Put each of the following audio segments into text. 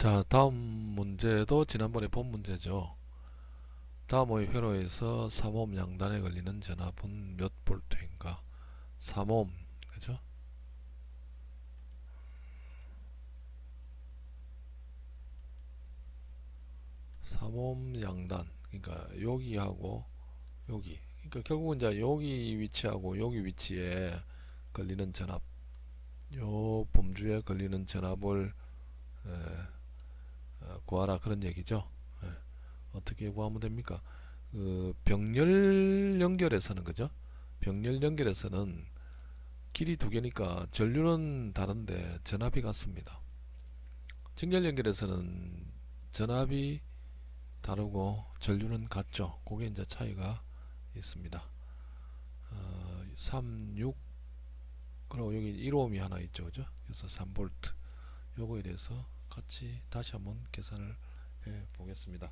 자 다음 문제도 지난번에 본 문제죠. 다음의 회로에서 3옴 양단에 걸리는 전압은 몇 볼트인가? 3옴 그죠? 3옴 양단 그러니까 여기하고 여기. 그러니까 결국은 이제 여기 위치하고 여기 위치에 걸리는 전압 요 범주에 걸리는 전압을 에, 어, 구하라 그런 얘기죠. 예. 어떻게 구하면 됩니까? 그 병렬 연결에서는 그죠? 병렬 연결에서는 길이 두 개니까 전류는 다른데 전압이 같습니다. 직렬 연결에서는 전압이 다르고 전류는 같죠. 그게 이제 차이가 있습니다. 어, 3, 6 그리고 여기 1옴이 하나 있죠. 그죠? 그래서 3V 요거에 대해서 같이 다시 한번 계산을 해 보겠습니다.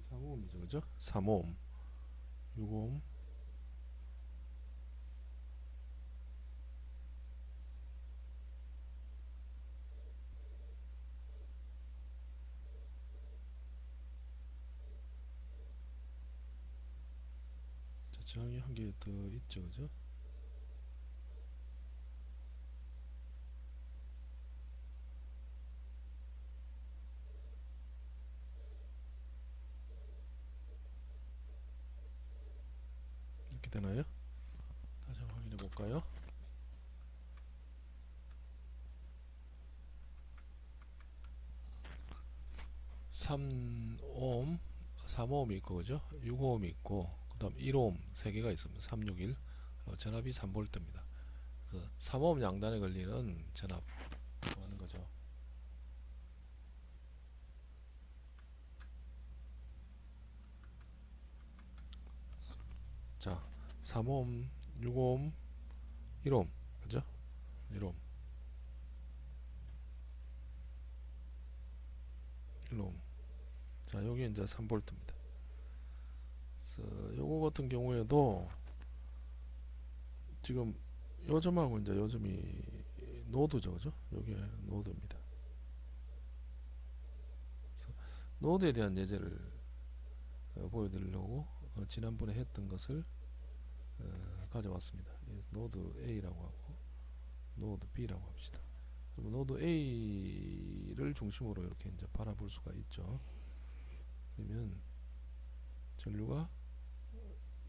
3호음이죠 그죠? 3호음. 6호음. 자 저항이 한 개 더 있죠 그죠 '이렇게 되나요? 다시 한번 확인해 볼까요? (3옴) (3옴) 있고 그죠? (6옴) 있고 그 다음 (1옴) 세 개가 있습니다. (361) 어, 전압이 3V입니다. 3옴 양단에 걸리는 전압 하는 거죠? 자 3옴 6옴 1옴 그죠? 1옴 1옴 자 여기 이제 3볼트입니다 요거 같은 경우에도 지금 요점하고 이제 요점이 노드죠 그죠 요게 노드입니다 노드에 대한 예제를 어, 보여드리려고 어, 지난번에 했던 것을 어, 가져왔습니다. 노드 A라고 하고 노드 B라고 합시다. 그럼 노드 A를 중심으로 이렇게 이제 바라볼 수가 있죠. 그러면 전류가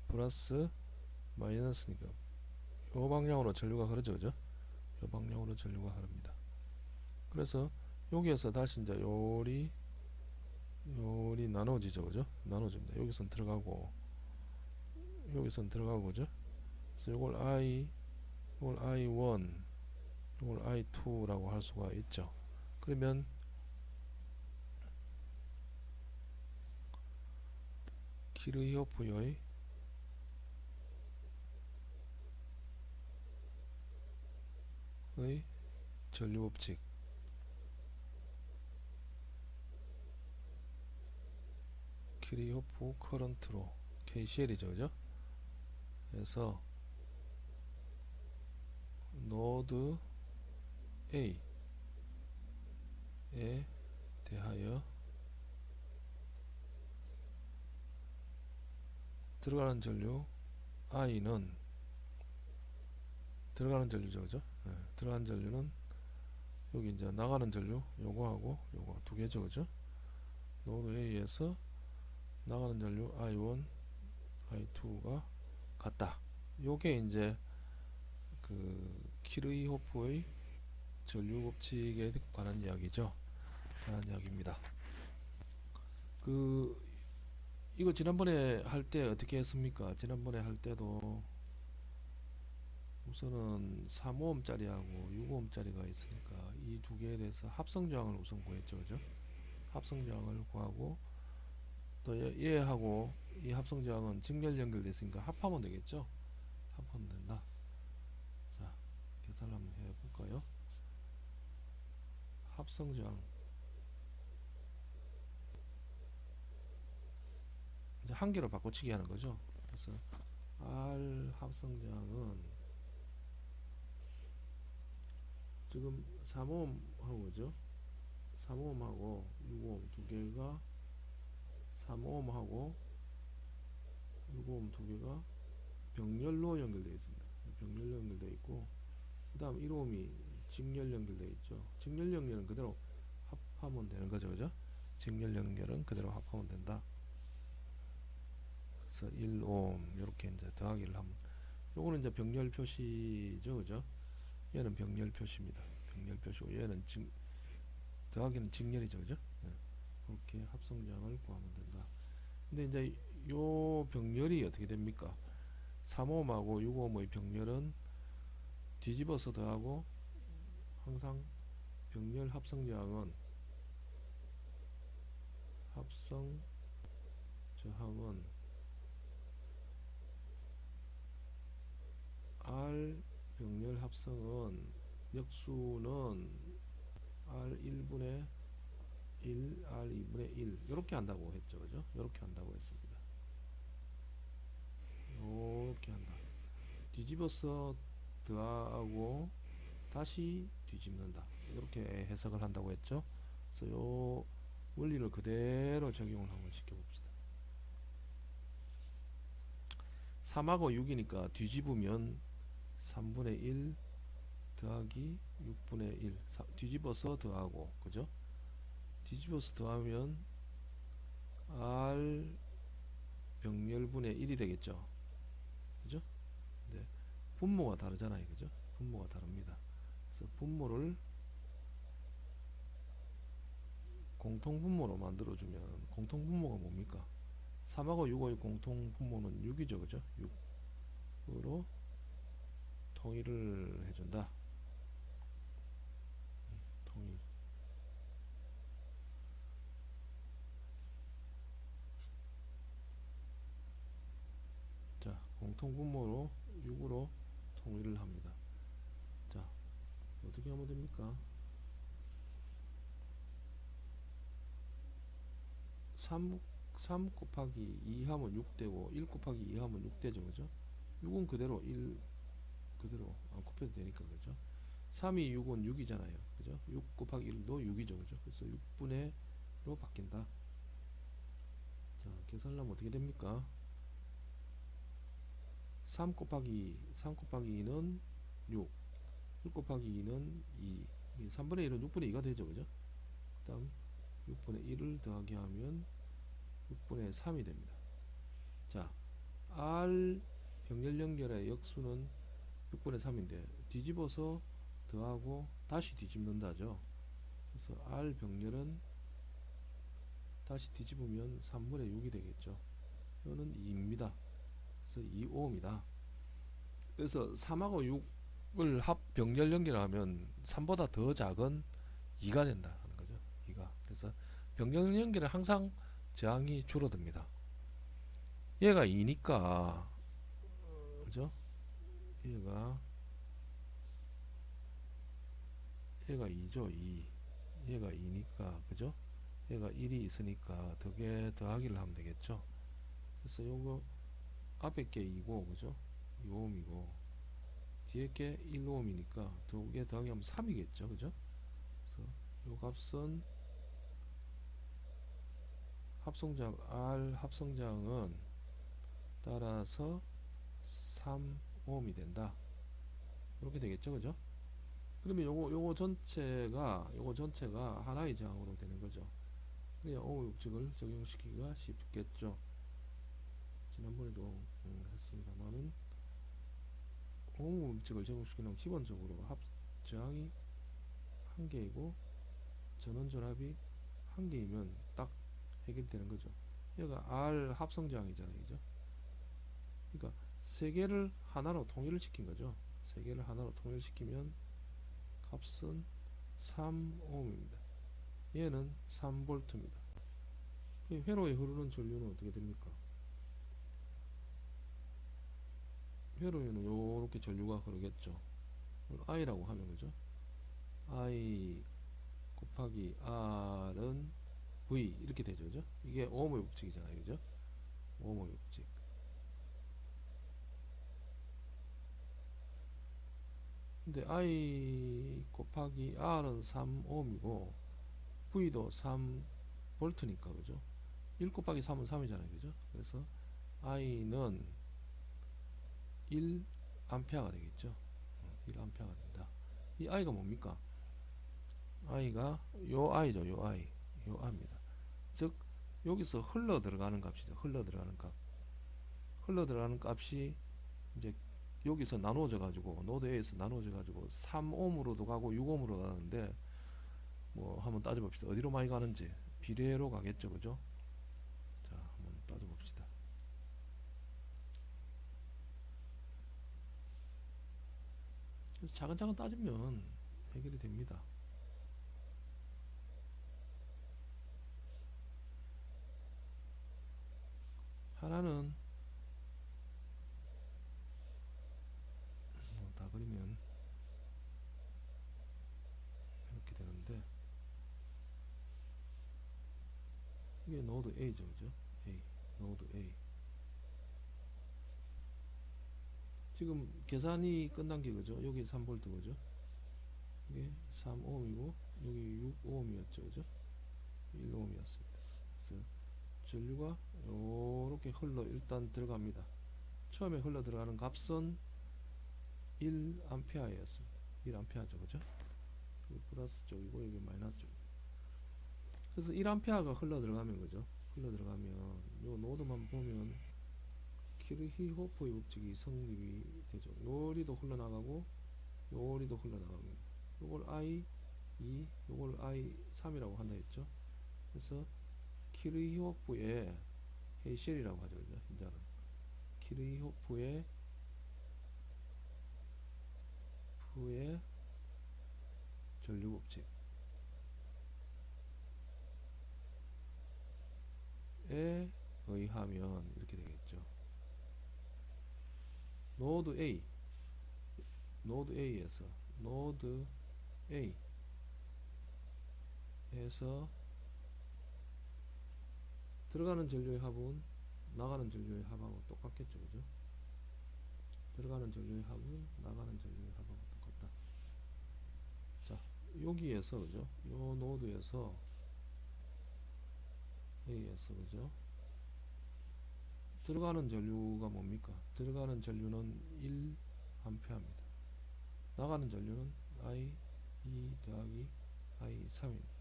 플러스 마이너스니까 이 방향으로 전류가 흐르죠, 그죠? 이 방향으로 전류가 흐릅니다. 그래서 여기에서 다시 이제 요리 요리 나눠지죠, 그죠? 나눠집니다. 여기선 들어가고 여기선 들어가고 그죠? 그래서 이걸 i 이걸 i1 이걸 i2라고 할 수가 있죠. 그러면 키르히오프의 의 전류법칙. 키리호프 커런트로 KCL이죠 그죠? 그래서 노드 A에 대하여 들어가는 전류 I는 들어가는 전류죠 그죠 네, 들어가는 전류는 여기 이제 나가는 전류 요거하고 요거 두 개죠 그죠 노드 A에서 나가는 전류 I1, I2가 같다. 요게 이제 그 키르히호프의 전류 법칙에 관한 이야기죠. 관한 이야기입니다. 그 이거 지난번에 할 때 어떻게 했습니까? 지난번에 할 때도 우선은 3호음짜리하고 6호음짜리가 있으니까 이 두 개에 대해서 합성저항을 우선 구했죠. 그죠? 합성저항을 구하고 또 얘, 얘하고 이 합성저항은 직렬 연결돼 있으니까 합하면 되겠죠? 합하면 된다. 자 계산을 한번 해볼까요? 합성저항 이제 한 개로 바꿔치기 하는 거죠. 그래서 R 합성저항은 지금 3오음하고 그죠? 3오음하고 6오음 두 개가 3오음하고 6오음 두 개가 병렬로 연결되어 있습니다. 병렬로 연결되어 있고 그 다음 1오음이 직렬 연결되어 있죠. 직렬 연결은 그대로 합하면 되는 거죠 그죠? 직렬 연결은 그대로 합하면 된다 그래서 1오음 이렇게 이제 더하기를 하면 요거는 이제 병렬 표시죠 그죠 얘는 병렬 표시입니다. 병렬 표시고 얘는 직 더하기는 직렬이죠, 그죠? 네. 그렇게 합성량을 구하면 된다. 근데 이제 요 병렬이 어떻게 됩니까? 3호음하고 6호음의 병렬은 뒤집어서 더하고 항상 병렬 합성량은 합성 저항은 R 병렬 합성은 역수는 R 1분의 1, R 2분의 1 이렇게 한다고 했죠. 그죠? 이렇게 한다고 했습니다. 이렇게 한다. 뒤집어서 더하고 다시 뒤집는다. 이렇게 해석을 한다고 했죠. 그래서 요 원리를 그대로 적용을 한번 시켜봅시다. 3하고 6이니까 뒤집으면 3분의 1 더하기 6분의 1 사, 뒤집어서 더하고 그죠? 뒤집어서 더하면 R 병렬분의 1이 되겠죠? 그죠? 네. 분모가 다르잖아요. 그죠? 분모가 다릅니다. 그래서 분모를 공통분모로 만들어주면 공통분모가 뭡니까? 3하고 6의 공통분모는 6이죠. 그죠? 6으로 통일을 해준다. 통일. 자, 공통분모로 6으로 통일을 합니다. 자, 어떻게 하면 됩니까? 3, 3 곱하기 2 하면 6되고 1 곱하기 2 하면 6되죠. 그죠? 6은 그대로 1 그대로 안 곱해도 되니까 그죠? 3이 6은 6이잖아요. 그죠? 6 곱하기 1도 6이죠. 그죠? 그래서 6분의 로 바뀐다. 자 계산하면 어떻게 됩니까? 3 곱하기 3 곱하기 2는 6 1 곱하기 2는 2 3분의 1은 6분의 2가 되죠. 그죠? 그 다음 6분의 1을 더하기 하면 6분의 3이 됩니다. 자 R 병렬 연결의 역수는 6분의 3인데 뒤집어서 더하고 다시 뒤집는다죠. 그래서 R 병렬은 다시 뒤집으면 3분의 6이 되겠죠. 이거는 2입니다. 그래서 2오음이다. 그래서 3하고 6을 합 병렬 연결하면 3보다 더 작은 2가 된다 하는 거죠 2가. 그래서 병렬 연결은 항상 저항이 줄어듭니다. 얘가 2니까 그죠 얘가 얘가 2죠 2 얘가 2니까 그죠? 얘가 1이 있으니까 덕에 더하기를 하면 되겠죠? 그래서 요거 앞에 게 2고 그죠? 2오음이고. 뒤에 게 1오음이니까 두개 더하기 하면 3이겠죠? 그죠? 그래서 요 값은 합성장 R 합성장은 따라서 3 오음이 된다. 이렇게 되겠죠, 그죠? 그러면 요거 요거 전체가 요거 전체가 하나의 저항으로 되는 거죠. 오hm 법칙을 적용시키기가 쉽겠죠. 지난번에도 음, 했습니다만은 오hm 법칙을 적용시키는 기본적으로 합 저항이 한 개이고 전원 전압이 한 개이면 딱 해결되는 거죠. 얘가 R 합성 저항이잖아요, 그죠? 그러니까 세 개를 하나로 통일을 시킨 거죠. 세 개를 하나로 통일시키면 값은 3ohm입니다. 얘는 3V입니다. 회로에 흐르는 전류는 어떻게 됩니까? 회로에는 요렇게 전류가 흐르겠죠. I라고 하면 그죠? I 곱하기 R은 V 이렇게 되죠. 그죠? 이게 오음의 법칙이잖아요. 그죠? 오음의 법칙. 근데 I 곱하기 R은 3ohm이고 V도 3V니까 그죠? 1 곱하기 3은 3이잖아요. 그죠? 그래서 I는 1A가 되겠죠. 1A가 된다. 이 I가 뭡니까? I가 요 I죠. 요 I. 요 I입니다. 즉 여기서 흘러 들어가는 값이죠. 흘러 들어가는 값. 흘러 들어가는 값이 이제 여기서 나누어져 가지고 노드 A에서 나누어져 가지고 3ohm으로도 가고 6ohm으로 가는데 뭐 한번 따져봅시다. 어디로 많이 가는지 비례로 가겠죠. 그죠? 자, 한번 따져봅시다. 그래서 차근차근 따지면 해결이 됩니다. 하나는 뭐다 그리면 이렇게 되는데 이게 A죠, 그죠? A, 노드 A. 지금 계산이 끝난 게 그죠? 여기 3V 그죠? 이게 3ohm이고 여기 6ohm이었죠, 그죠? 1ohm이었습니다. 그래서 전류가 요렇게 흘러 일단 들어갑니다. 처음에 흘러 들어가는 값은 1A였습니다. 1A죠, 그죠? 플러스 쪽이고 여기 마이너스 쪽. 그래서 1A가 흘러 들어가면 그죠? 흘러 들어가면 요 노드만 보면 키르히호프의 법칙이 성립이 되죠. 요리도 흘러나가고 요리도 흘러나갑니다. 요걸 I 2, 요걸 I 3이라고 한다 했죠. 그래서 키르히호프의 헤이셸이라고 하죠. 그죠? 이제는 키르히호프의 후의 전류 법칙 에 의하면 이렇게 되겠죠. 노드 A 노드 A에서 노드 A 에서 들어가는 전류의 합은 나가는 전류의 합하고 똑같겠죠. 그죠? 들어가는 전류의 합은 나가는 전류의 합하고 똑같다. 자, 여기에서 그죠? 요 노드에서 A에서 그죠? 들어가는 전류가 뭡니까? 들어가는 전류는 1A입니다. 나가는 전류는 I 2 더하기 I 3입니다.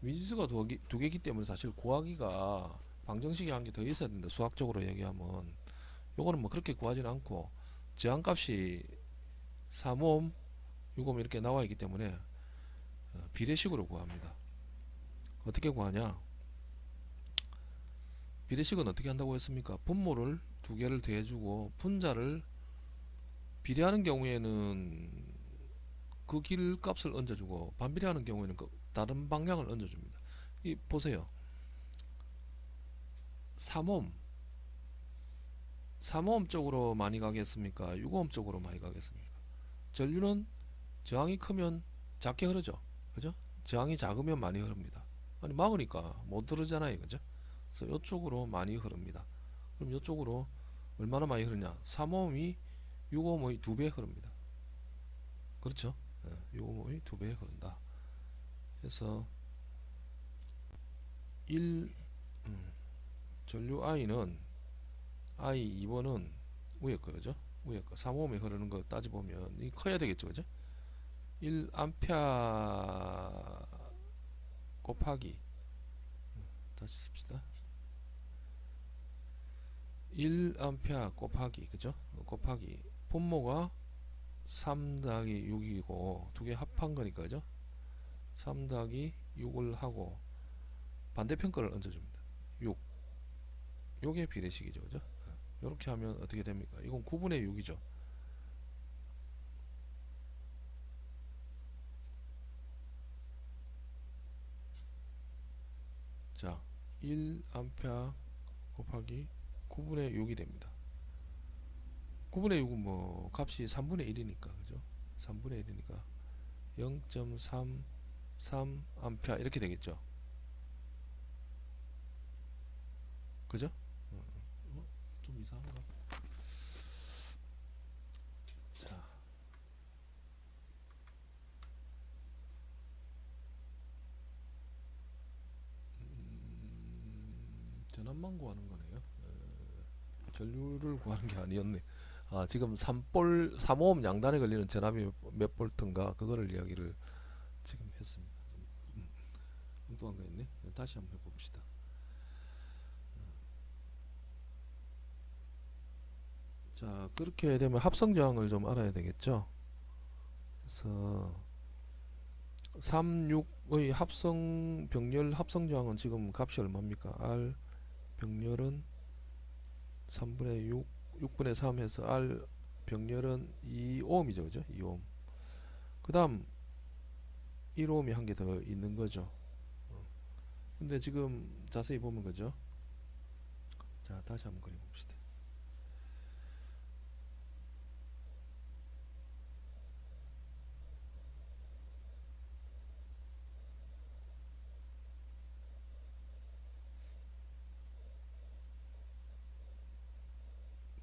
미지수가 두, 개, 두 개이기 때문에 사실 구하기가 방정식이 한 개 더 있어야 된다. 수학적으로 얘기하면 요거는 뭐 그렇게 구하지는 않고 저항값이 3옴, 6옴 이렇게 나와 있기 때문에 어, 비례식으로 구합니다. 어떻게 구하냐? 비례식은 어떻게 한다고 했습니까? 분모를 두 개를 더해주고 분자를 비례하는 경우에는 그 길 값을 얹어주고 반비례하는 경우에는 그 다른 방향을 얹어줍니다. 이 보세요. 3옴 3옴 쪽으로 많이 가겠습니까? 6옴 쪽으로 많이 가겠습니까? 전류는 저항이 크면 작게 흐르죠. 그죠? 저항이 작으면 많이 흐릅니다. 아니 막으니까 못 흐르잖아요. 그죠? 그래서 이쪽으로 많이 흐릅니다. 그럼 이쪽으로 얼마나 많이 흐르냐? 3옴이 6옴의 두배 흐릅니다. 그렇죠? 6옴의 두배 흐른다. 그래서 1 음, 전류 I는 I 2번은 위에 거죠. 위에 거 3옴에 흐르는 거 따져보면 이 커야 되겠죠. 그죠? 1 암페아 곱하기 음, 다시 씁시다. 1A 곱하기 그죠? 곱하기 분모가 3 더하기 6이고 두 개 합한 거니까 그죠? 3 더하기 6을 하고 반대편 거를 얹어줍니다. 6 요게 비례식이죠. 그죠? 이렇게 하면 어떻게 됩니까? 이건 9분의 6이죠. 자, 1A 곱하기 9분의 6이 됩니다. 9분의 6은 뭐 값이 3분의 1이니까 그죠? 3분의 1이니까 0.33A 이렇게 되겠죠? 그죠? 어, 어, 좀 이상한가? 자. 음, 전압만 구하는 전류를 구하는 게 아니었네. 아 지금 3볼 3오hm 양단에 걸리는 전압이 몇- 몇 볼트인가? 그거를 이야기를 지금 했습니다. 좀 음, 엉뚱한 거 있네. 다시 한번 해봅시다. 자 그렇게 되면 합성 저항을 좀 알아야 되겠죠? 그래서 36의 합성 병렬 합성 저항은 지금 값이 얼마입니까? R 병렬은 3분의 6 6분의 3 해서 R 병렬은 2ohm이죠 그죠? 2ohm 그 다음 1ohm이 한 개 더 있는 거죠. 어. 근데 지금 자세히 보면 그죠? 자 다시 한번 그려봅시다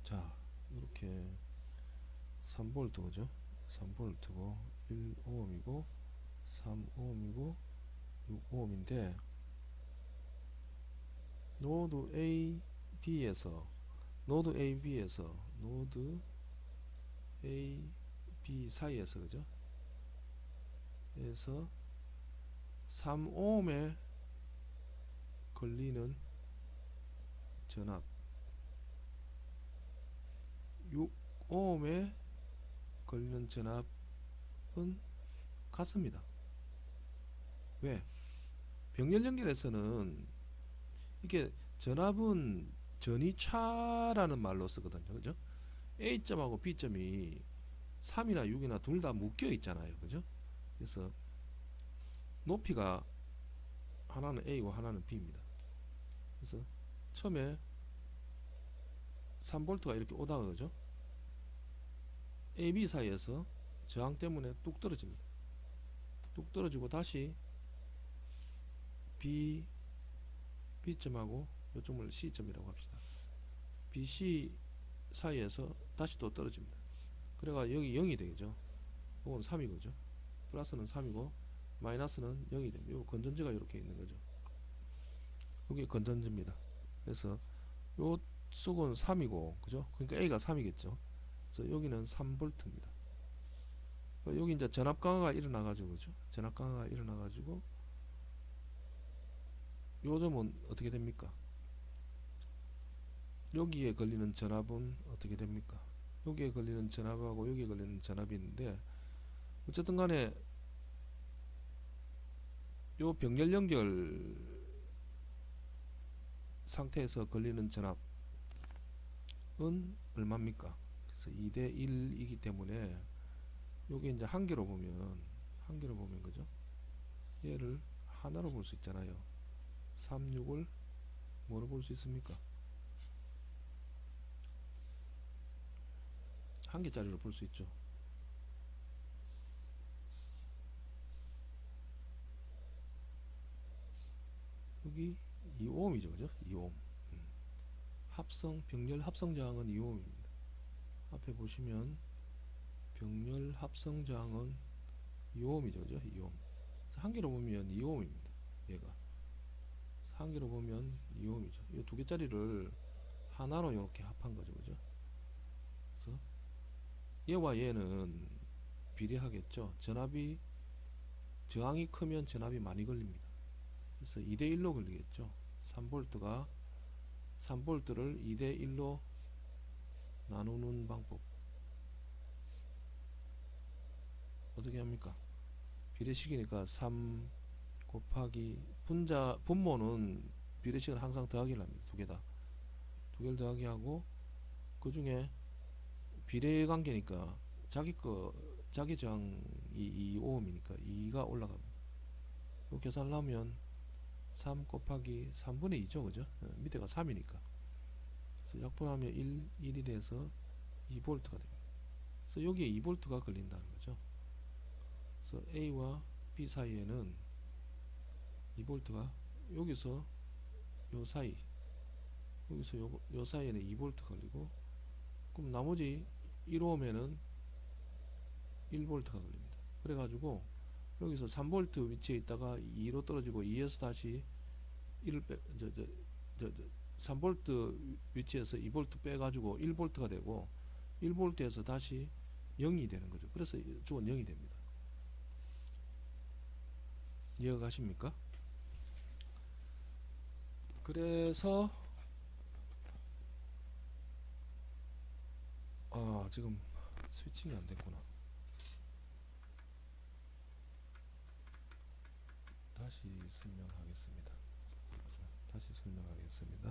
자 이렇게 3볼트 그죠? 3볼트고 1ohm이고 3ohm이고 6ohm인데 노드 A, B에서 노드 A, B에서 노드 A, B 사이에서 그죠? 에서 3ohm에 걸리는 전압. 6ohm에 걸리는 전압은 같습니다. 왜? 병렬 연결에서는 이게 전압은 전이차라는 말로 쓰거든요. 그죠? A점하고 B점이 3이나 6이나 둘 다 묶여 있잖아요. 그죠? 그래서 높이가 하나는 A고 하나는 B입니다. 그래서 처음에 3볼트가 이렇게 오다가 그죠? AB 사이에서 저항 때문에 뚝 떨어집니다. 뚝 떨어지고 다시 B B점하고 요점을 C점이라고 합시다. BC 사이에서 다시 또 떨어집니다. 그래가 여기 0이 되겠죠. 이건 3이고죠. 플러스는 3이고 마이너스는 0이 됩니다. 요 건전지가 이렇게 있는 거죠. 여기 건전지입니다. 그래서 요 속은 3이고 그죠? 그러니까 A가 3이겠죠. 그래서 여기는 3볼트입니다. 여기 이제 전압 강화가 일어나 가지고 그죠? 전압 강화가 일어나 가지고 요 점은 어떻게 됩니까? 여기에 걸리는 전압은 어떻게 됩니까? 여기에 걸리는 전압하고 여기에 걸리는 전압이 있는데 어쨌든 간에 요 병렬 연결 상태에서 걸리는 전압은 얼마입니까? 그래서 2대 1이기 때문에 요게 이제 한 개로 보면 한 개로 보면 그죠? 얘를 하나로 볼 수 있잖아요. 36을 뭐로 볼 수 있습니까? 한 개짜리로 볼 수 있죠. 여기 2ohm이죠, 그죠? 2ohm. 음. 합성 병렬 합성 저항은 2ohm입니다. 앞에 보시면 병렬 합성 저항은 2ohm이죠, 그죠? 2ohm. 한 개로 보면 2ohm입니다. 얘가 한 개로 보면 2ohm이죠. 이 두 개짜리를 하나로 이렇게 합한 거죠, 그죠? 그래서 얘와 얘는 비례하겠죠. 전압이 저항이 크면 전압이 많이 걸립니다. 그래서 2대 1로 걸리겠죠. 3볼트가 3볼트를 2대 1로 나누는 방법 어떻게 합니까? 비례식이니까 3 곱하기 분자 분모는 비례식은 항상 더하기를 합니다. 두 개 다. 두 개를 더하기 하고 그 중에 비례 관계니까 자기 거 자기 저항이 2ohm이니까 2가 올라갑니다. 요 계산을 하면 3 곱하기 3분의 2죠 그죠 어, 밑에가 3이니까 그래서 약분하면 1, 1이 돼서 2V가 됩니다. 그래서 여기에 2V가 걸린다는 거죠. 그래서 A와 B 사이에는 2V가 여기서 요 사이 여기서 요, 요 사이에는 2V 걸리고 그럼 나머지 1오면은 1V가 걸립니다. 그래가지고 여기서 3V 위치에 있다가 2로 떨어지고 2에서 다시 1을 빼, 저, 저, 저, 저 3V 위치에서 2V 빼가지고 1V가 되고 1V에서 다시 0이 되는 거죠. 그래서 이쪽은 0이 됩니다. 이해가 가십니까? 그래서 아 지금 스위칭이 안 됐구나. 다시 설명하겠습니다. 다시 설명하겠습니다.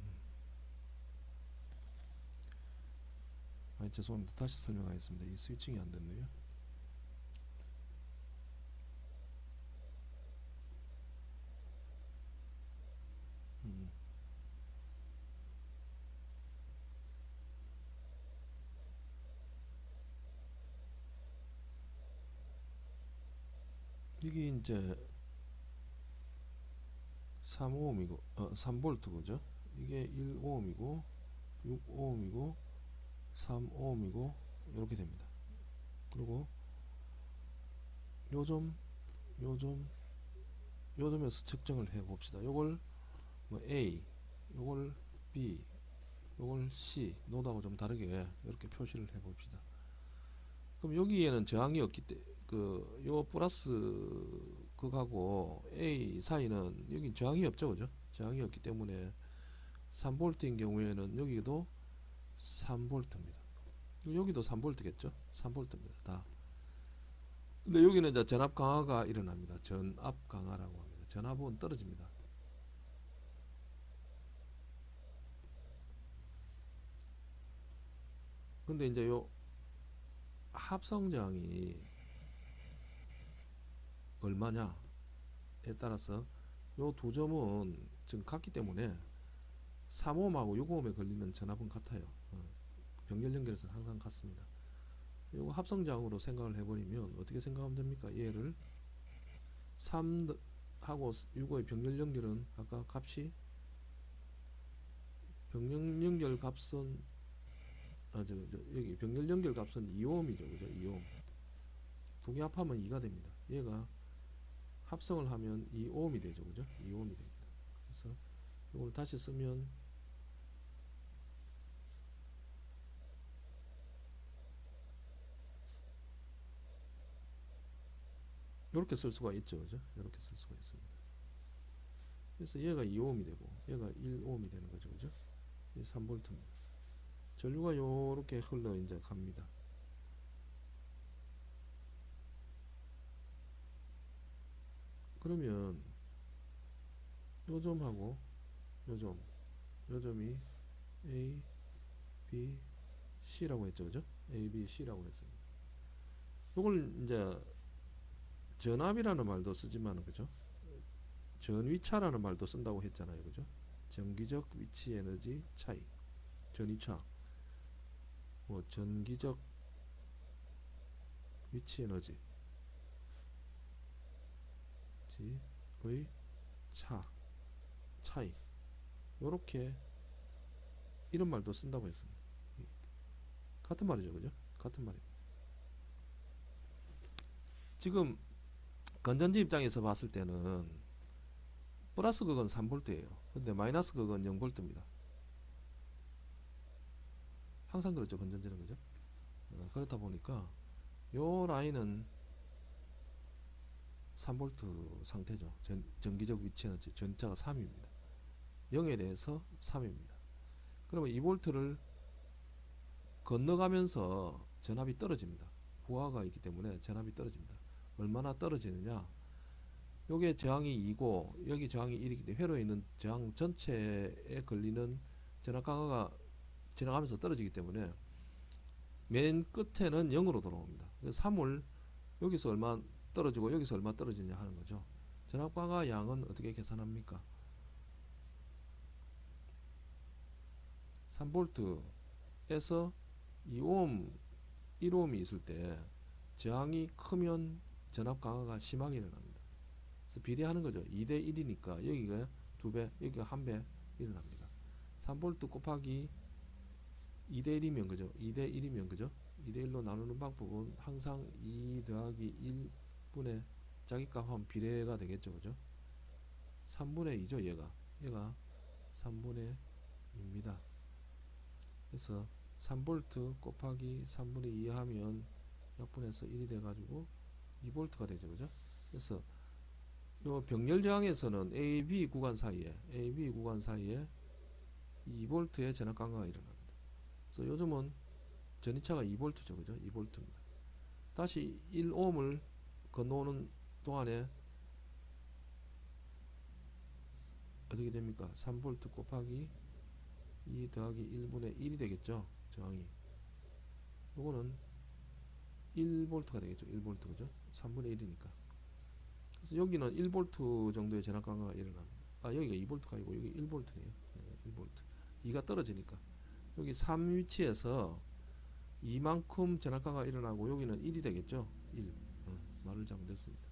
음. 아 죄송합니다. 다시 설명하겠습니다. 이 스위칭이 안 됐네요. 음. 이게 이제 3오음이고 어, 3볼트 그죠? 이게 1오음이고 6오음이고 3오음이고 이렇게 됩니다. 그리고 요점 요점 요점에서 측정을 해 봅시다. 요걸 뭐 A 요걸 B 요걸 C 노드하고 좀 다르게 이렇게 표시를 해 봅시다. 그럼 여기에는 저항이 없기 때문에 그요 플러스 극하고 A 사이는 여기 저항이 없죠 그죠? 저항이 없기 때문에 3볼트인 경우에는 여기도 3볼트입니다. 여기도 3볼트겠죠? 3볼트입니다 다. 근데 여기는 이제 전압 강화가 일어납니다. 전압 강화라고 합니다. 전압은 떨어집니다. 근데 이제 요 합성장이 얼마냐에 따라서 요 두 점은 지금 같기 때문에 3옴하고 6옴에 걸리는 전압은 같아요. 어, 병렬 연결에서는 항상 같습니다. 요거 합성장으로 생각을 해버리면 어떻게 생각하면 됩니까? 얘를 3하고 6의 병렬 연결은 아까 값이 병렬 연결 값은 아, 저, 저, 여기 병렬 연결 값은 2옴이죠. 그죠? 2옴. 두 개 합하면 2가 됩니다. 얘가 합성을 하면 2오음이 되죠. 그죠? 2오음이 됩니다. 그래서 이걸 다시 쓰면 이렇게 쓸 수가 있죠. 그죠? 이렇게 쓸 수가 있습니다. 그래서 얘가 2오음이 되고 얘가 1오음이 되는 거죠. 그죠? 이 3볼트입니다. 전류가 요렇게 흘러 이제 갑니다. 그러면 요점하고 요점 요점이 A, B, C라고 했죠 그죠? A, B, C라고 했습니다 요걸 이제 전압이라는 말도 쓰지만 그죠? 전위차라는 말도 쓴다고 했잖아요 그죠? 전기적 위치 에너지 차이 전위차 뭐 전기적 위치 에너지 의 차, 차이 요렇게 이런 말도 쓴다고 했습니다. 같은 말이죠. 그죠? 같은 말입니다. 지금 건전지 입장에서 봤을 때는 플러스 극은 3V예요. 근데 마이너스 극은 0V입니다. 항상 그렇죠. 건전지는 그죠? 어, 그렇다 보니까 요 라인은 3V 상태죠. 전, 전기적 위치는 전자가 3입니다. 0에 대해서 3입니다. 그러면 2V를 건너가면서 전압이 떨어집니다. 부하가 있기 때문에 전압이 떨어집니다. 얼마나 떨어지느냐? 요게 저항이 2고 여기 저항이 1이기 때문에 회로에 있는 저항 전체에 걸리는 전압 강화가 지나가면서 떨어지기 때문에 맨 끝에는 0으로 돌아옵니다. 그래서 3을 여기서 얼마 떨어지고 여기서 얼마 떨어지냐 하는 거죠. 전압 강화 양은 어떻게 계산합니까? 3볼트에서 2옴 1옴이 있을 때 저항이 크면 전압 강화가 심하게 일어납니다. 그래서 비례하는 거죠. 2대 1이니까 여기가 2배, 여기가 1배 일어납니다. 3볼트 곱하기 2대 1이면 그죠? 2대 1이면 그죠? 2대 1로 나누는 방법은 항상 2 더하기 1 분의 자기값 하면 비례가 되겠죠. 그죠? 3분의 2죠. 얘가. 얘가 3분의 2입니다. 그래서 3볼트 곱하기 3분의 2 하면 약분해서 1이 돼가지고 2볼트가 되죠. 그죠? 그래서 요 병렬 저항에서는 AB 구간 사이에 AB 구간 사이에 2볼트의 전압 강화가 일어납니다. 그래서 요즘은 전이차가 2볼트죠. 그죠? 2볼트입니다. 다시 1옴을 건너오는 동안에 어떻게 됩니까? 3볼트 곱하기 2 더하기 1분의 1이 되겠죠. 저항이. 요거는 1볼트가 되겠죠. 1볼트 그죠? 3분의 1이니까. 그래서 여기는 1볼트 정도의 전압 강화가 일어납니다. 아 여기가 2볼트가 아니고 여기 1볼트네요. 네, 1볼트. 2가 떨어지니까. 여기 3 위치에서 이만큼 전압 강화가 일어나고 여기는 1이 되겠죠. 1. 어, 말을 잘못했습니다.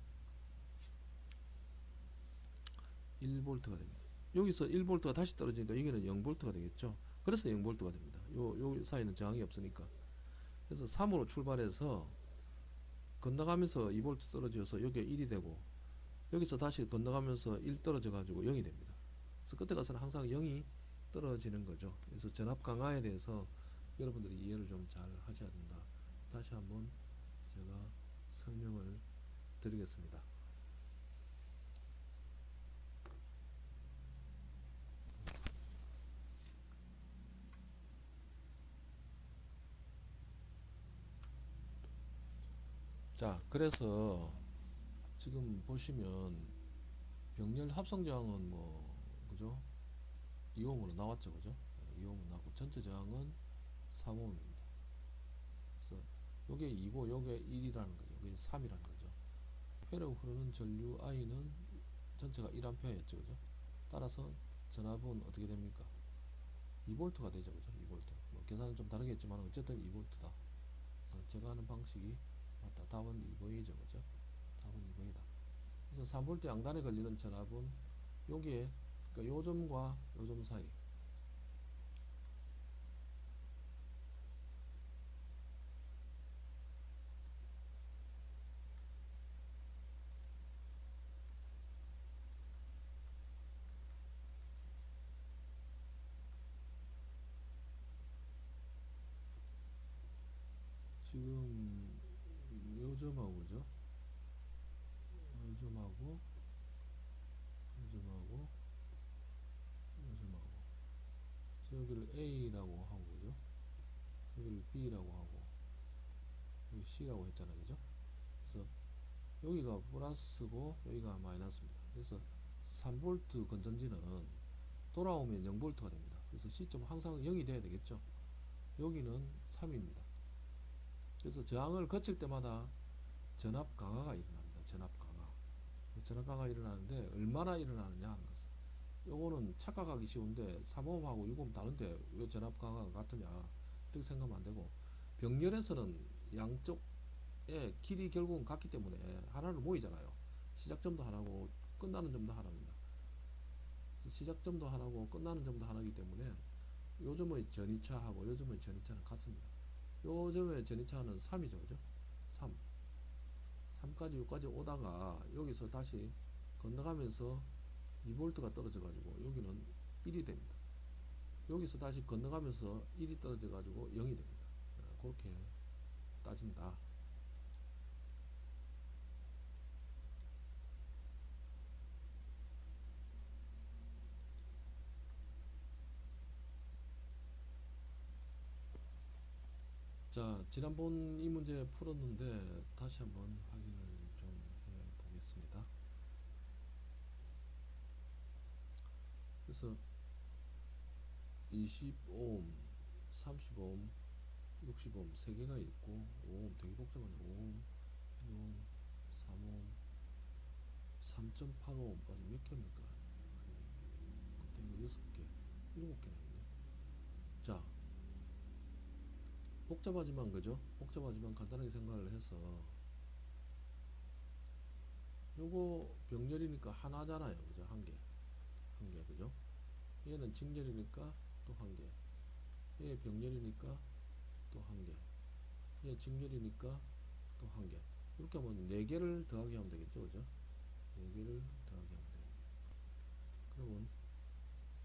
1볼트가 됩니다. 여기서 1볼트가 다시 떨어지니까 여기는 0볼트가 되겠죠. 그래서 0볼트가 됩니다. 요, 요 사이는 저항이 없으니까. 그래서 3으로 출발해서 건너가면서 2볼트 떨어져서 여기가 1이 되고 여기서 다시 건너가면서 1 떨어져 가지고 0이 됩니다. 그래서 끝에 가서는 항상 0이 떨어지는 거죠. 그래서 전압 강화에 대해서 여러분들이 이해를 좀 잘 하셔야 된다. 다시 한번 제가 설명을 드리겠습니다. 자, 그래서 지금 보시면 병렬 합성 저항은 뭐 그죠? 2옴으로 나왔죠, 그죠? 2옴으로 나왔고 전체 저항은 3옴입니다. 그래서 요게 2고 요게 1이라는 거죠. 요게 3이라는 거죠. 회로 흐르는 전류 I는 전체가 1A였죠, 그죠? 따라서 전압은 어떻게 됩니까? 2V가 되죠, 그죠? 2V. 뭐 계산은 좀 다르겠지만 어쨌든 2V다. 그래서 제가 하는 방식이 맞다. 답은 2V죠, 그죠? 답은 2V다. 그래서 3V 양단에 걸리는 전압은 요게 그러니까 요 점과 요점 사이 지금 요 점하고 그죠? 요 점하고 요 점하고 요 점하고 그래서 여기를 A라고 하고 그죠? 여기를 B라고 하고 여기 C라고 했잖아요 그죠? 그래서 여기가 플러스고 여기가 마이너스입니다 그래서 3V 건전지는 돌아오면 0V가 됩니다 그래서 C점 항상 0이 돼야 되겠죠 여기는 3입니다 그래서 저항을 거칠 때마다 전압 강화가 일어납니다. 전압 강화. 전압 강화가 일어나는데 얼마나 일어나느냐 하는 요거는 착각하기 쉬운데 3옴하고 6옴 다른데 왜 전압 강화가 같으냐 이렇게 생각하면 안 되고 병렬에서는 양쪽의 길이 결국은 같기 때문에 하나를 모이잖아요. 시작점도 하나고 끝나는 점도 하나입니다. 시작점도 하나고 끝나는 점도 하나이기 때문에 요즘의 전이차하고 요즘의 전이차는 같습니다. 요점의 전이차는 3이죠. 그죠? 3. 3까지 여기까지 오다가 여기서 다시 건너가면서 2V가 떨어져 가지고 여기는 1이 됩니다. 여기서 다시 건너가면서 1이 떨어져 가지고 0이 됩니다. 그렇게 따진다. 자, 지난번 이 문제 풀었는데 다시 한번 확인을 좀 해 보겠습니다. 그래서 20옴, 30옴, 60옴 세 개가 있고 5옴 되게 복잡하네. 5옴, 1옴, 3옴, 4.85까지 몇 개입니까? 그때 이거 6개, 7개나 있네. 자, 복잡하지만 그죠? 복잡하지만 간단하게 생각을 해서 요거 병렬이니까 하나잖아요. 그죠? 한 개. 한 개. 그죠? 얘는 직렬이니까 또 한 개. 얘 병렬이니까 또 한 개. 얘 직렬이니까 또 한 개. 이렇게 하면 네 개를 더하기 하면 되겠죠. 그죠? 네 개를 더하기 하면 돼요. 그러면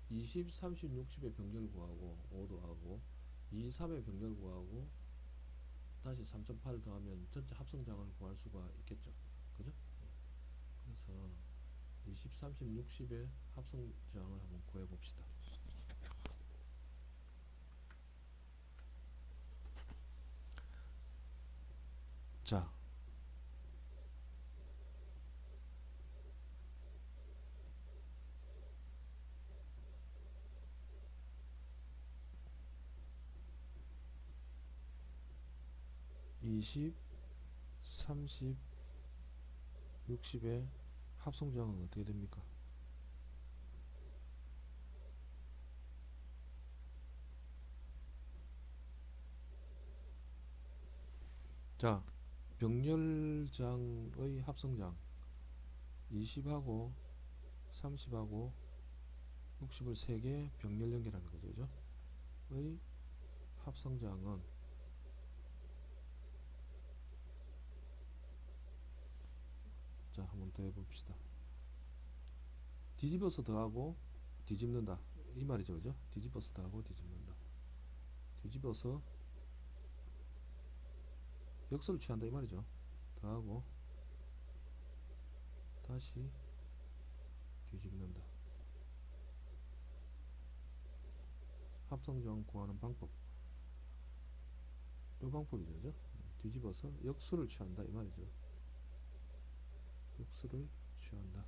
20, 30, 60의 병렬 구하고 5도 하고 2, 3의 병렬 구하고 다시 3.8 더하면 전체 합성장을 구할 수가 있겠죠. 그죠? 그래서 20, 30, 60의 합성장을 한번 구해 봅시다. 자, 이십, 삼십, 육십의 합성장은 어떻게 됩니까? 자, 병렬장의 합성장 20하고 30하고 60을 3개 병렬 연결하는 거죠. 그죠? 의 합성장은 자, 한번 더 해봅시다. 뒤집어서 더하고 뒤집는다. 이 말이죠. 그죠? 뒤집어서 더하고 뒤집는다. 뒤집어서 역설을 취한다. 이 말이죠. 더하고 다시 뒤집는다. 합성조항 구하는 방법. 이 방법이죠. 그죠? 뒤집어서 역수를 취한다. 이 말이죠. 역수를 취한다.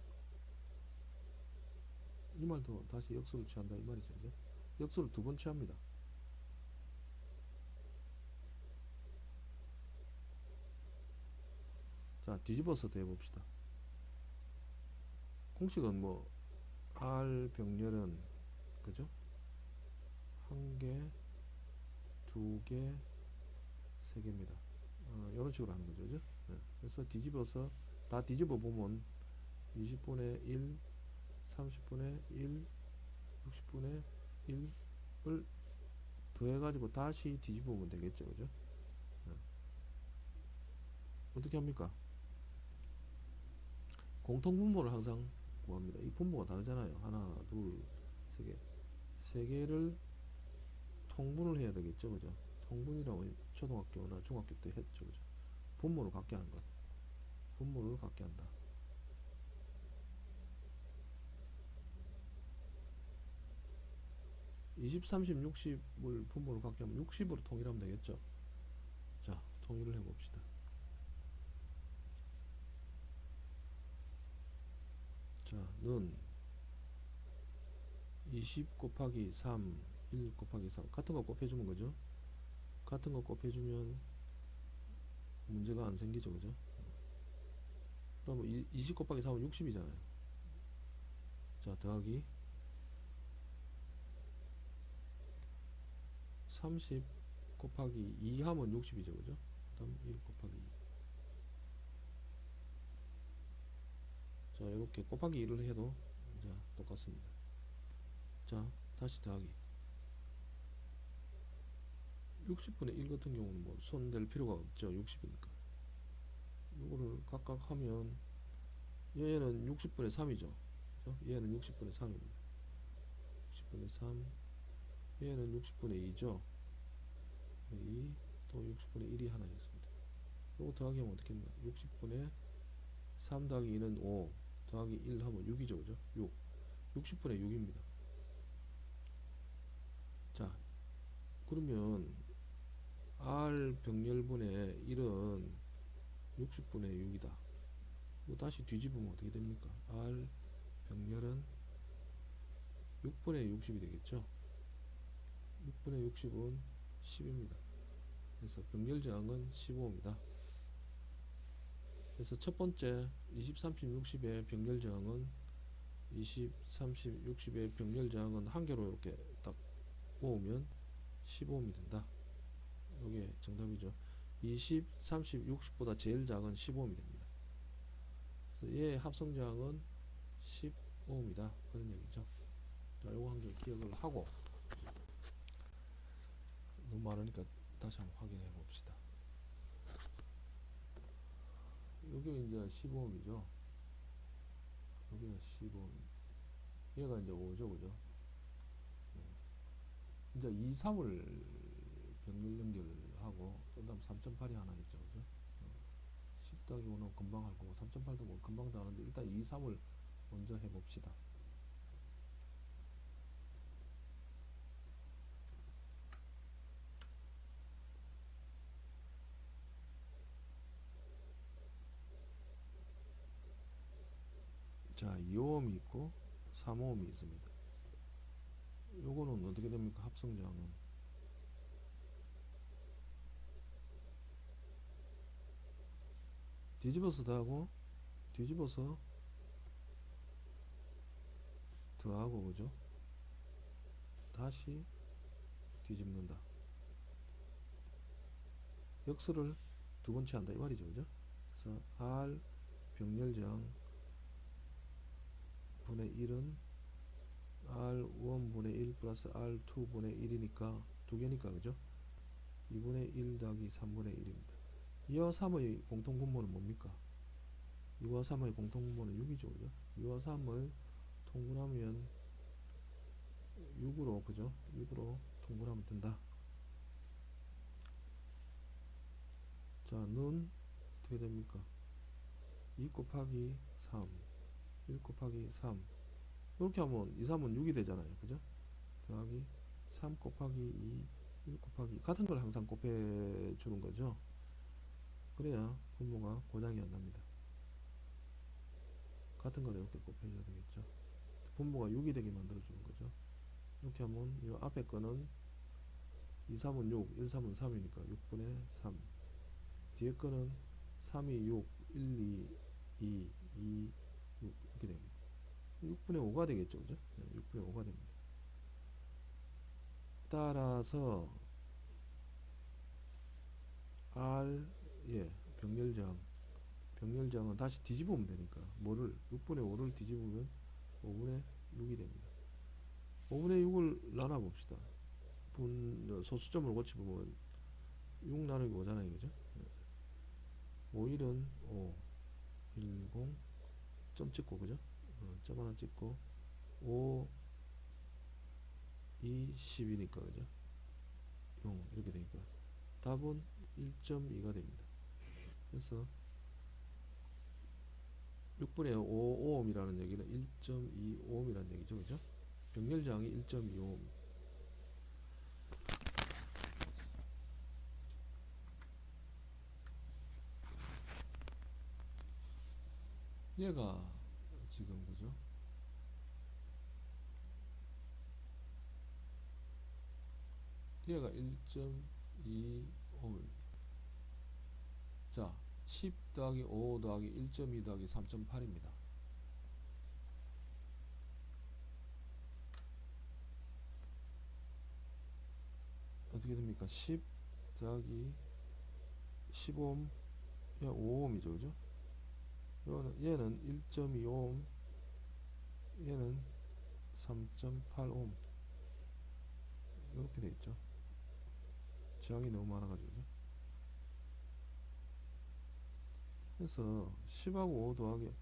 이 말도 다시 역수를 취한다 이 말이죠. 그죠? 역수를 두 번 취합니다. 자, 뒤집어서 더 해봅시다. 공식은 뭐 R 병렬은 그죠? 한 개, 두 개, 세 개입니다. 어, 이런 식으로 하는 거죠. 그죠? 네. 그래서 뒤집어서 다 뒤집어 보면 20분의 1, 30분의 1, 60분의 1을 더해가지고 다시 뒤집어 보면 되겠죠. 그죠? 네. 어떻게 합니까? 공통분모를 항상 구합니다. 이 분모가 다르잖아요. 하나, 둘, 세 개. 세 개를 통분을 해야 되겠죠. 그죠? 통분이라고 초등학교나 중학교 때 했죠. 그죠? 분모를 갖게 하는 것. 분모를 갖게 한다. 이십, 삼십, 육십을 분모를 갖게 하면 육십으로 통일하면 되겠죠. 자, 통일을 해봅시다. 자, 는 20 곱하기 3, 1 곱하기 3 같은 거 곱해주면 그죠? 같은 거 곱해주면 문제가 안 생기죠, 그죠? 그러면 20 곱하기 3은 60이잖아요. 자, 더하기 30 곱하기 2 하면 60이죠, 그죠? 다음 1 곱하기 2. 자, 이렇게 곱하기 1을 해도 이제 똑같습니다. 자, 다시 더하기. 60분의 1 같은 경우는 뭐 손댈 필요가 없죠. 60이니까. 이거를 각각 하면 얘는 60분의 3이죠. 그죠? 얘는 60분의 3입니다. 60분의 3 얘는 60분의 2죠. 2, 또 60분의 1이 하나 있습니다. 이거 더하기 하면 어떻게 됩니까? 60분의 3 더하기 2는 5 더하기 1 하면 6이죠. 그죠? 6. 60분의 6입니다. 자, 그러면 R 병렬분의 1은 60분의 6이다. 이거 다시 뒤집으면 어떻게 됩니까? R 병렬은 6분의 60이 되겠죠? 6분의 60은 10입니다. 그래서 병렬 저항은 15입니다. 그래서 첫 번째 20, 30, 60의 병렬 저항은 20, 30, 60의 병렬 저항은 한 개로 이렇게 딱 모으면 15옴이 된다. 이게 정답이죠. 20, 30, 60보다 제일 작은 15옴이 됩니다. 그래서 얘의 합성 저항은 15옴이다. 그런 얘기죠. 자, 요거 한개 기억을 하고 너무 많으니까 다시 한번 확인해 봅시다. 여기 이제 15옴이죠. 여기가 15옴. 얘가 이제 5죠, 그죠? 네. 이제 2, 3을 병렬 연결하고, 그 다음 3.8이 하나? 10 더하기 5는 금방 할 거고, 3.8도 뭐 금방 다 하는데, 일단 2, 3을 먼저 해봅시다. 자, 2호음이 있고 3호음이 있습니다. 요거는 어떻게 됩니까? 합성저항은 뒤집어서 더하고 뒤집어서 더하고 그죠? 다시 뒤집는다. 역수를 두 번째 한다 이 말이죠, 그죠? 그래서 R 병렬저항 분의 1은 R1 분의 1 플러스 R2 분의 1이니까 두 개니까 그죠? 2분의 1 더하기 3분의 1입니다. 2와 3의 공통분모는 뭡니까? 2와 3의 공통분모는 6이죠 그죠? 2와 3을 통분하면 6으로 그죠? 6으로 통분하면 된다. 자, 는 어떻게 됩니까? 2 곱하기 3 1 곱하기 3 이렇게 하면 2, 3은 6이 되잖아요 그죠? 더하기 3 곱하기 2 1 곱하기 같은 걸 항상 곱해 주는 거죠 그래야 분모가 고장이 안 납니다 같은 걸 이렇게 곱해줘야 되겠죠 분모가 6이 되게 만들어 주는 거죠 이렇게 하면 이 앞에 거는 2, 3은 6 1, 3은 3이니까 6분의 3 뒤에 거는 3이 6 1, 2, 2, 2 6 이렇게 됩니다. 6분의 5가 되겠죠, 그죠? 6분의 5가 됩니다. 따라서 R 예 병렬장 병렬장은 다시 뒤집으면 되니까 뭐를 6분의 5를 뒤집으면 5분의 6이 됩니다. 5분의 6을 나눠 봅시다. 분 소수점을 고치보면 6 나누기 5잖아요, 그죠? 5, 1은 5, 1, 0, 점 찍고 그죠? 어, 점 하나 찍고 5 2 10이니까 그죠? 0 이렇게 되니까 답은 1.2가 됩니다. 그래서 6분의 5 오음이라는 얘기는 1.2 오음이라는 얘기죠. 그죠? 병렬장이 1.2 오음. 얘가 지금 그죠? 얘가 1.25 자, 10 더하기 5 더하기 1.2 더하기 3.8입니다. 어떻게 됩니까? 10 더하기 15옴, 야 5옴이죠, 그죠? 요거는 얘는 1.25옴 얘는 3.8옴 이렇게 돼 있죠 저항이 너무 많아 가지고 그래서 10하고 5 더하기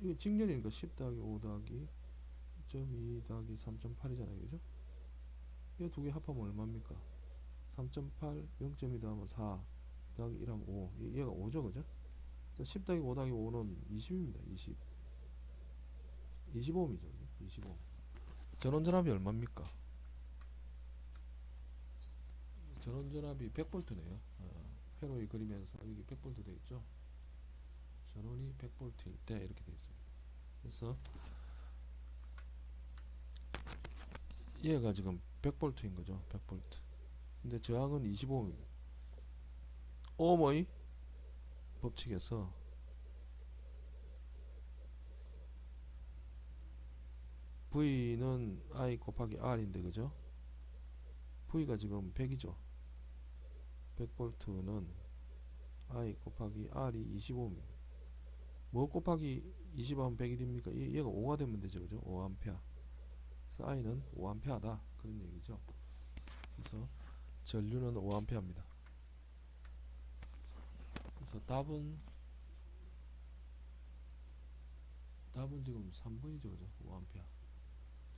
이게 직렬이니까 10 더하기 5 더하기 1.2 더하기 3.8이잖아요 그죠 이 두 개 합하면 얼마입니까 3.8 0.2 더하면 4 더하기 1 하면 5 얘가 5죠 그죠 10 더하기 5 더하기 5는 20입니다. 20. 25옴이죠. 25. 전원전압이 얼마입니까? 전원전압이 100V네요. 어, 회로에 그리면서 여기 100V 되겠죠. 전원이 100볼트일 때 이렇게 되어 있습니다. 그래서 얘가 지금 100V인 거죠. 100V. 근데 저항은 25ohm입니다. 오머의 법칙에서 V는 I 곱하기 R인데 그죠? V가 지금 100이죠. 100V는 I 곱하기 R이 25입니다. 뭐 곱하기 20하면 100이 됩니까? 얘- 얘가 5가 되면 되죠. 그죠? 5A. 그래서 I는 5A다. 그런 얘기죠. 그래서 전류는 5A입니다. 그래서 답은 답은 지금 3번이죠. 그죠? 5A.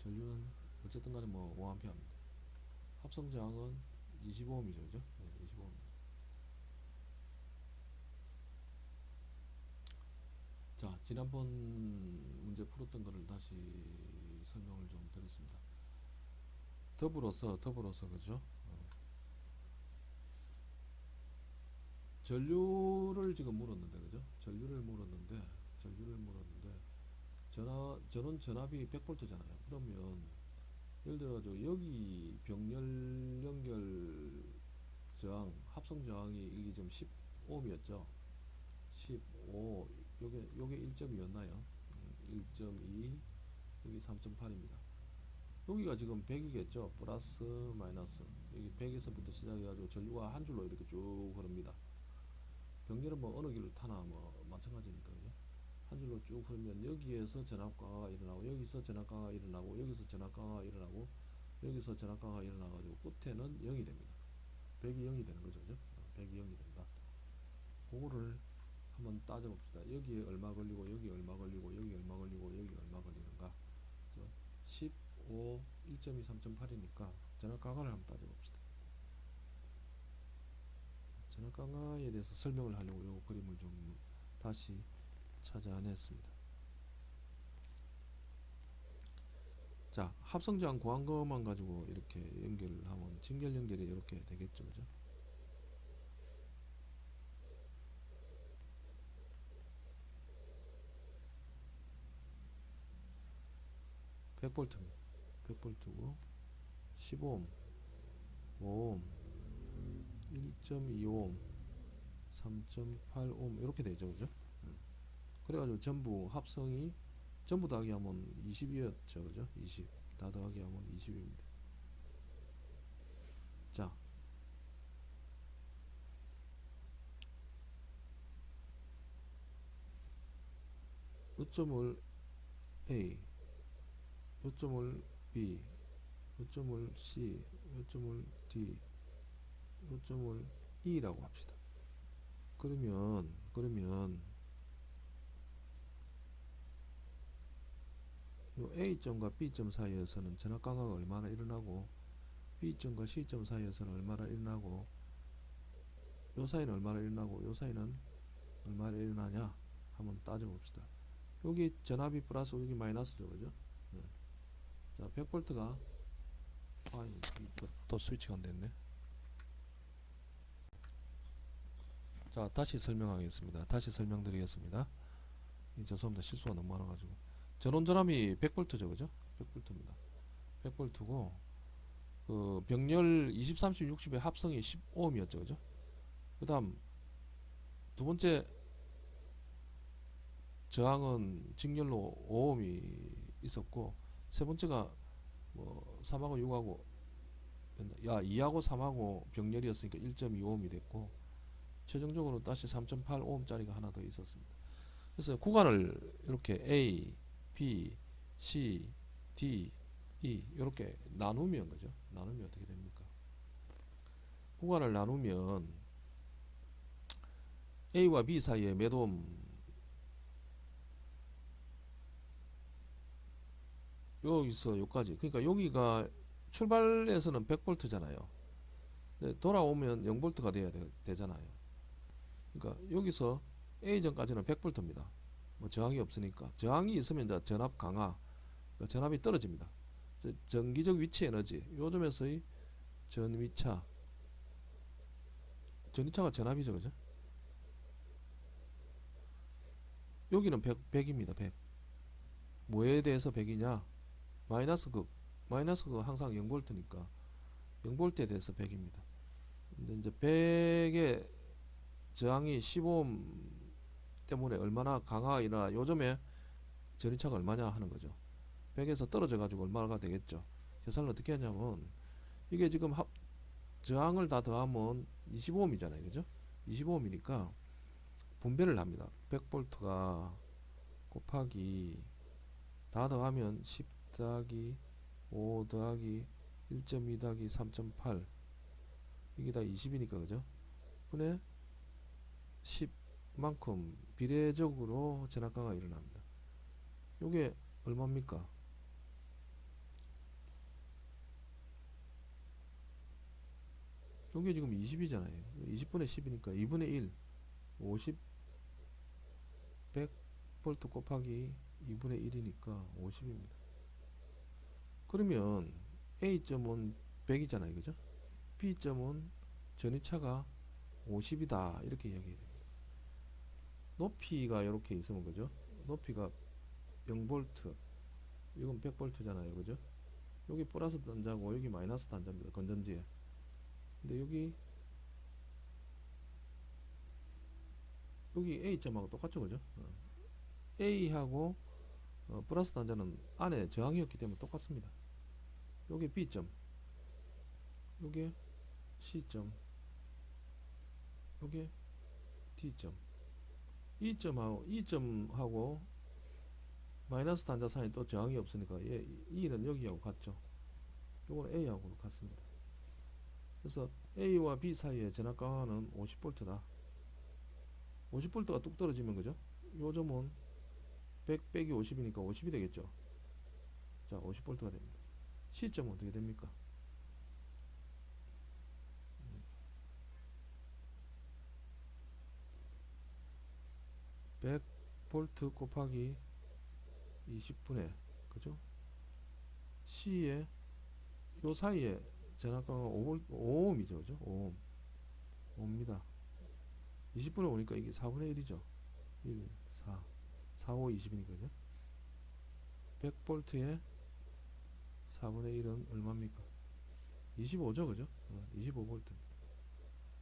전류는 어쨌든 간에 뭐 5A입니다. 합성 저항은 25ohm이죠. 그죠? 네, 25ohm. 자, 지난번 문제 풀었던 거를 다시 설명을 좀 드렸습니다. 더불어서 더불어서 그죠? 어. 전류를 지금 물었는데 그죠? 전류를 물었는데 전류를 물었는데 전압 전원 전압이 100V잖아요. 그러면 예를 들어 가지고 여기 병렬 연결 저항 합성 저항이 이게 지금 15ohm이었죠. 15 요게 요게 1.2였나요? 1.2 여기 3.8입니다. 여기가 지금 100이겠죠. 플러스 마이너스 여기 100에서부터 시작해가지고 전류가 한 줄로 이렇게 쭉 흐릅니다. 병렬은 뭐 어느 길을 타나 뭐 마찬가지니까 그죠? 한 줄로 쭉 흐르면 여기에서 전압 강화가 일어나고 여기서 전압 강화가 일어나고 여기서 전압 강화가 일어나고 여기서 전압 강화가 일어나가지고 끝에는 0이 됩니다. 100이 0이 되는 거죠, 그죠? 100이 0이 된다. 그거를 한번 따져봅시다. 여기에 얼마 걸리고 여기 얼마 걸리고 여기 얼마 걸리고 여기 얼마 걸리는가? 그래서 15, 1.2, 3.8이니까 전압 강화를 한번 따져봅시다. 전압 강화에 대해서 설명을 하려고 요 그림을 좀 다시 찾아냈습니다. 자, 구한 것만 가지고 이렇게 연결을 하면 직결 연결이 이렇게 되겠죠, 그죠? 백 볼트입니다. 100V고 15옴, 5옴, 1.25옴, 3.8옴 이렇게 되죠, 그죠? 그래가지고 전부 합성이 전부 더하기 하면 20이었죠 그죠? 20 다 더하기 하면 20입니다. 자. 요점을 A 요점을 B 요점을 C 요점을 D 요점을 E라고 합시다. 그러면 그러면 요 A점과 B점 사이에서는 전압 강화가 얼마나 일어나고 B점과 C점 사이에서는 얼마나 일어나고 요 사이는 얼마나 일어나고 요 사이는 얼마나 일어나냐? 한번 따져봅시다. 여기 전압이 플러스 여기 마이너스죠 그죠? 네. 자 100V가. 아 이거 또 스위치가 안됐네. 자 다시 설명하겠습니다. 다시 설명드리겠습니다. 이 죄송합니다. 실수가 너무 많아가지고. 전원 전압이 100V죠 그죠? 100V입니다. 100V고 그 병렬 20, 30, 60의 합성이 15ohm이었죠 그죠? 그 다음 두 번째 저항은 직렬로 5ohm이 있었고 세 번째가 뭐 3하고 6하고 야 2하고 3하고 병렬이었으니까 1.25ohm이 됐고 최종적으로 다시 3.8ohm짜리가 하나 더 있었습니다 그래서 구간을 이렇게 A B, C, D, E 이렇게 나누면 그죠? 나누면 어떻게 됩니까? 구간을 나누면 A와 B 사이에 몇 옴? 여기서 여기까지. 그러니까 여기가 출발에서는 100V잖아요. 돌아오면 0V가 돼야 되, 잖아요. 그러니까 여기서 A점까지는 100V입니다. 뭐 저항이 없으니까. 저항이 있으면 이제 전압 강화 그러니까 전압이 떨어집니다. 전기적 위치 에너지 요즘에서의 전위차. 전위차가 전압이죠 그죠? 여기는 100, 100입니다 100 뭐에 대해서 100이냐 마이너스 극 마이너스 극 항상 0볼트니까 0볼트에 대해서 100입니다. 근데 이제 100의 저항이 15옴 때문에 얼마나 일어나 요즘에 전위차가 얼마냐 하는 거죠. 100에서 떨어져 가지고 얼마가 되겠죠. 계산을 어떻게 하냐면 이게 지금 합 저항을 다 더하면 25ohm이잖아요. 그죠? 25ohm이니까 분배를 합니다. 100V가 곱하기 다 더하면 10 더하기 5 더하기 1.2 더하기 3.8 이게 다 20이니까 그죠? 분의 10만큼 비례적으로 전압가가 일어납니다. 요게 얼마입니까? 요게 지금 20이잖아요. 20분의 10이니까 2분의 1 50 100V 곱하기 2분의 1이니까 50입니다 그러면 A점은 100이잖아요. 그죠? B점은 전위차가 50이다. 이렇게 이야기해야 됩니다. 높이가 이렇게 있으면 그죠? 높이가 0V 이건 100V잖아요. 그죠? 여기 플러스 단자고 여기 마이너스 단자입니다. 건전지에. 근데 여기 여기 A점하고 똑같죠? 그죠? 어. A하고 어, 플러스 단자는 안에 저항이었기 때문에 똑같습니다 요게 B점. 요게 C점. 요게 D점. E점하고 E점하고 마이너스 단자 사이에 또 저항이 없으니까 얘 E는 여기하고 같죠. 요건 A하고 같습니다. 그래서 A와 B 사이의 전압 강화는 50V다. 50V가 뚝 떨어지면 그죠? 요 점은 100 빼기 50이니까 50이 되겠죠? 자 50V가 됩니다 C점은 어떻게 됩니까? 100V 곱하기 20분의 그죠? C에 요 사이에 전압가가 5V, 5ohm이죠 그죠? 5ohm 5입니다. 20분에 오니까 이게 4분의 1이죠. 1 4 4 5 20이니까 그죠 100V에 4분의 1은 얼마입니까? 25죠 그죠? 어, 25V입니다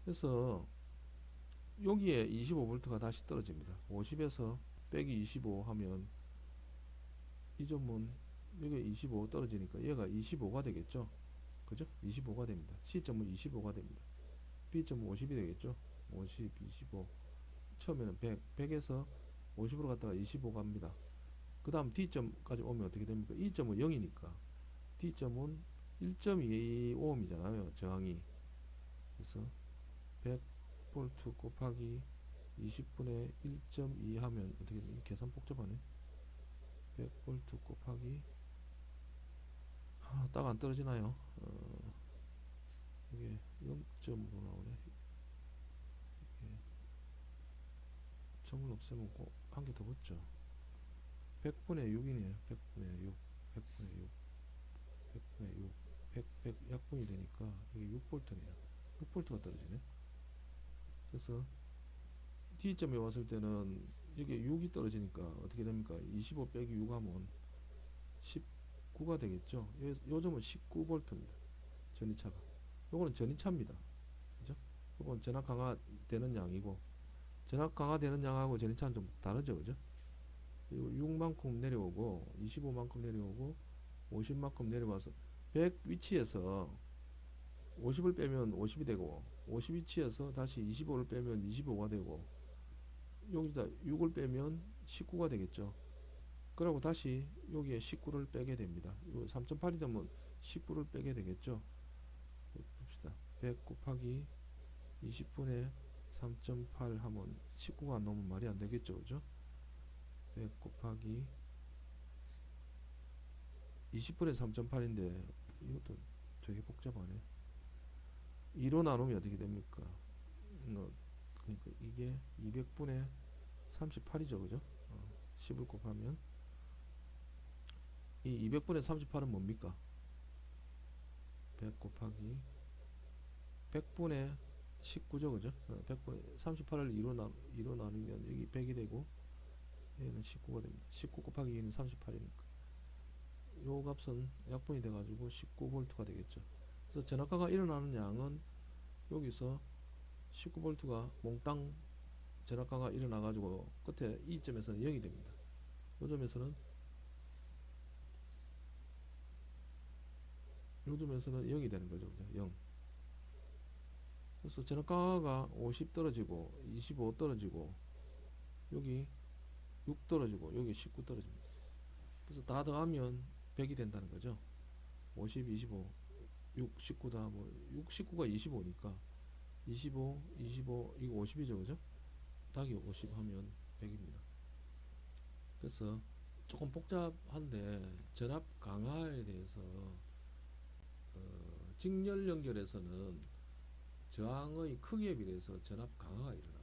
그래서 여기에 25V가 다시 떨어집니다. 50에서 빼기 25 하면 이 점은 여기 25 떨어지니까 얘가 25가 되겠죠? 그죠? 25가 됩니다. C점은 25가 됩니다. B점은 50이 되겠죠? 50 25 처음에는 100 100에서 50으로 갔다가 25 갑니다. 그 다음 D점까지 오면 어떻게 됩니까? E점은 0이니까 D점은 1.25ohm이잖아요 저항이. 그래서 100V 곱하기 20분의 1.2 하면 어떻게 계산 복잡하네. 100V 곱하기 아, 딱 안 떨어지나요? 어, 이게 0점으로 나오네. 이게 점을 없애면 한 개 더 붙죠. 100분의 6이네요. 100분의 6 100분의 6 100분의 6 100, 100 약분이 되니까 이게 6V네요. 6V가 떨어지네. 그래서 D점에 왔을 때는 이게 6이 떨어지니까 어떻게 됩니까? 25 빼기 6 하면 19가 되겠죠? 요, 요 점은 19V입니다. 전이차가. 요거는 전이차입니다. 그죠? 요건 전압 강화되는 양이고 전압 강화되는 양하고 전이차는 좀 다르죠. 그죠? 그리고 6만큼 내려오고 25만큼 내려오고 50만큼 내려와서 100 위치에서 50을 빼면 50이 되고 50 위치에서 다시 25를 빼면 25가 되고 여기다 6을 빼면 19가 되겠죠. 그리고 다시 여기에 19를 빼게 됩니다. 3.8이 되면 19를 빼게 되겠죠. 봅시다. 100 곱하기 20분의 3.8 하면 19가 안 나오면 말이 안 되겠죠. 그죠? 100 곱하기 20분의 3.8인데 이것도 되게 복잡하네. 2로 나누면 어떻게 됩니까? 어, 그러니까 이게 200분의 38이죠 그죠? 어, 10을 곱하면. 이 200분의 38은 뭡니까? 100 곱하기 100분의 19죠 그죠? 어, 100분의 38을 2로, 나, 2로 나누면 여기 100이 되고 얘는 19가 됩니다. 19 곱하기 2는 38이니까 요 값은 약분이 돼 가지고 19V가 되겠죠 그래서 전압가가 일어나는 양은 여기서 19V가 몽땅 전압가가 일어나 가지고 끝에 이 점에서는 0이 됩니다 이 점에서는 요즘에서는 0이 되는 거죠. 그죠? 0. 그래서 전압 강화가 50 떨어지고 25 떨어지고 여기 6 떨어지고 여기 19 떨어집니다. 그래서 다 더하면 100이 된다는 거죠. 50, 25, 6, 19다 뭐 6, 19가 25니까 25, 25 이거 50이죠, 그죠? 닭이 50 하면 100입니다. 그래서 조금 복잡한데 전압 강화에 대해서 어, 직렬 연결에서는 저항의 크기에 비례해서 전압 강화가 일어납니다.